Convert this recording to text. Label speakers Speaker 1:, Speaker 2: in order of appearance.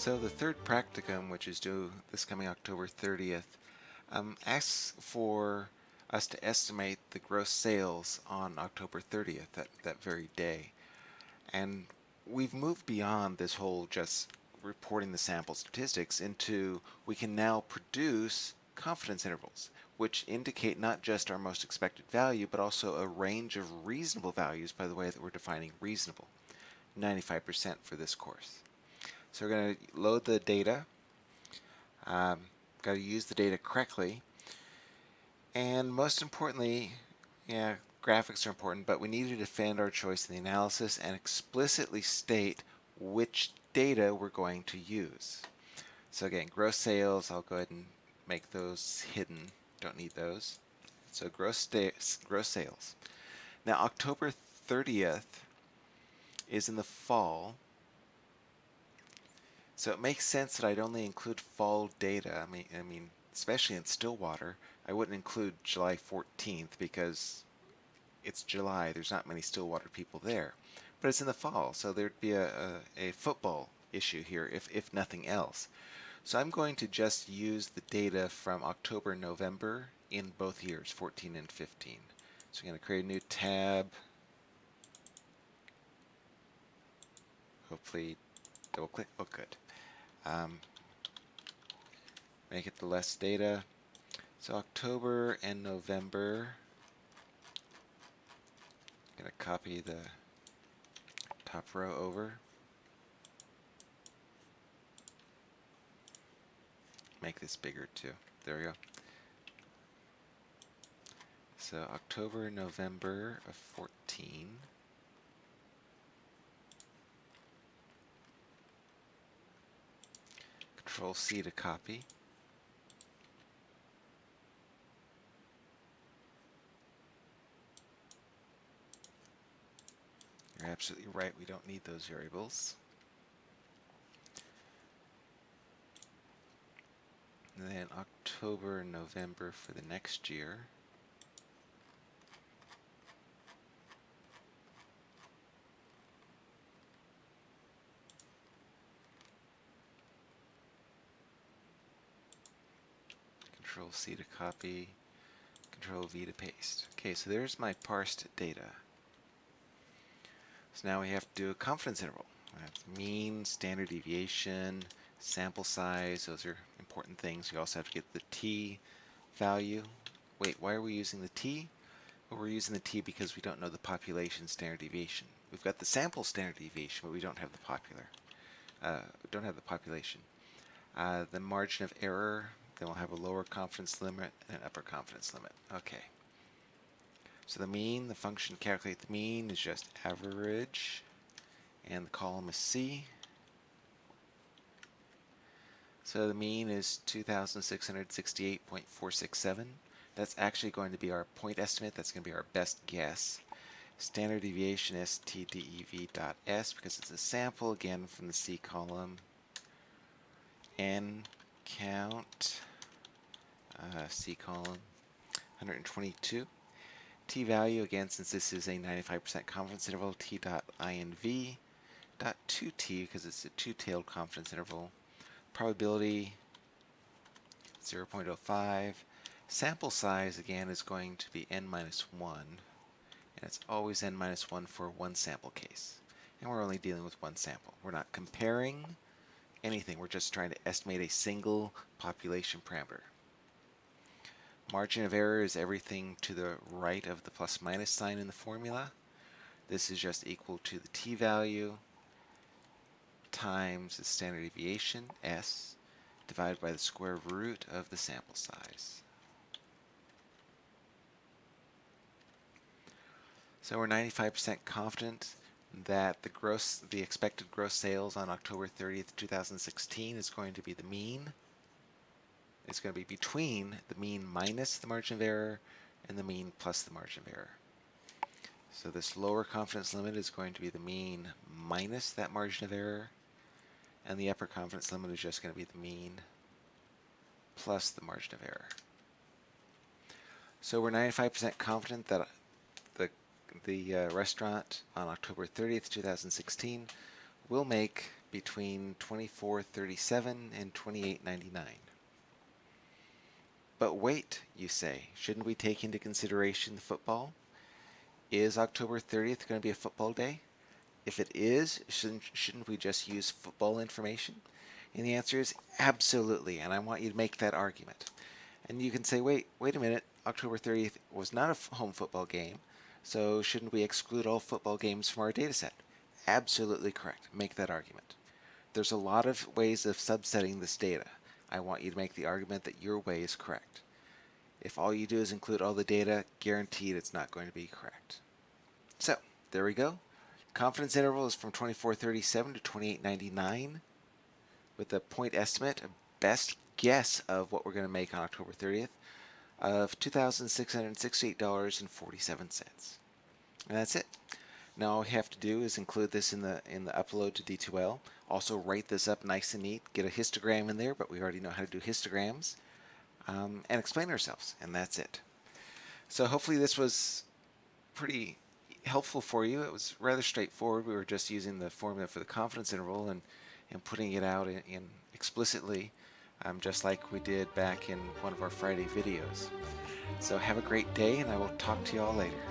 Speaker 1: So the third practicum, which is due this coming October 30th, um, asks for us to estimate the gross sales on October 30th, that, that very day. And we've moved beyond this whole just reporting the sample statistics into we can now produce confidence intervals, which indicate not just our most expected value, but also a range of reasonable values by the way that we're defining reasonable, 95% for this course. So we're going to load the data. Um, got to use the data correctly. And most importantly, yeah, graphics are important, but we need to defend our choice in the analysis and explicitly state which data we're going to use. So again, gross sales, I'll go ahead and make those hidden. Don't need those. So gross, gross sales. Now October 30th is in the fall, so it makes sense that I'd only include fall data. I mean, I mean, especially in Stillwater, I wouldn't include July 14th because it's July. There's not many Stillwater people there. But it's in the fall, so there'd be a, a, a football issue here, if, if nothing else. So I'm going to just use the data from October, November in both years, 14 and 15. So I'm going to create a new tab. Hopefully double click. Oh, good. Um, make it the less data. So October and November. I'm going to copy the top row over. Make this bigger too. There we go. So October, November of 14. Control C to copy. You're absolutely right, we don't need those variables. And then October, November for the next year. Control C to copy, Control V to paste. Okay, so there's my parsed data. So now we have to do a confidence interval. mean, standard deviation, sample size, those are important things. You also have to get the t value. Wait, why are we using the t? Well, we're using the t because we don't know the population standard deviation. We've got the sample standard deviation, but we don't have the popular. Uh, don't have the population. Uh, the margin of error, then we'll have a lower confidence limit and an upper confidence limit. Okay. So the mean, the function calculate the mean is just average, and the column is C. So the mean is 2,668.467. That's actually going to be our point estimate. That's going to be our best guess. Standard deviation is stdev.s because it's a sample again from the C column. N count uh, C column 122. T value again since this is a 95% confidence interval T dot inv dot 2t because it's a two-tailed confidence interval. Probability 0.05. Sample size again is going to be n minus 1 and it's always n minus 1 for one sample case. And we're only dealing with one sample. We're not comparing anything. We're just trying to estimate a single population parameter. Margin of error is everything to the right of the plus minus sign in the formula. This is just equal to the t-value times the standard deviation, s, divided by the square root of the sample size. So we're 95% confident that the gross, the expected gross sales on October 30th, 2016 is going to be the mean. It's going to be between the mean minus the margin of error and the mean plus the margin of error. So this lower confidence limit is going to be the mean minus that margin of error, and the upper confidence limit is just going to be the mean plus the margin of error. So we're 95% confident that the uh, restaurant on October 30th, 2016 will make between 24.37 and 28.99. But wait, you say, shouldn't we take into consideration the football? Is October 30th going to be a football day? If it is, shouldn't, shouldn't we just use football information? And the answer is absolutely, and I want you to make that argument. And you can say, wait, wait a minute, October 30th was not a home football game, so shouldn't we exclude all football games from our data set? Absolutely correct. Make that argument. There's a lot of ways of subsetting this data. I want you to make the argument that your way is correct. If all you do is include all the data, guaranteed it's not going to be correct. So, there we go. Confidence interval is from 2437 to 2899 with a point estimate, a best guess of what we're going to make on October 30th of $2,668.47. And that's it. Now all we have to do is include this in the in the upload to D2L. Also write this up nice and neat. Get a histogram in there, but we already know how to do histograms. Um, and explain ourselves, and that's it. So hopefully this was pretty helpful for you. It was rather straightforward. We were just using the formula for the confidence interval and, and putting it out in, in explicitly, um, just like we did back in one of our Friday videos. So have a great day, and I will talk to you all later.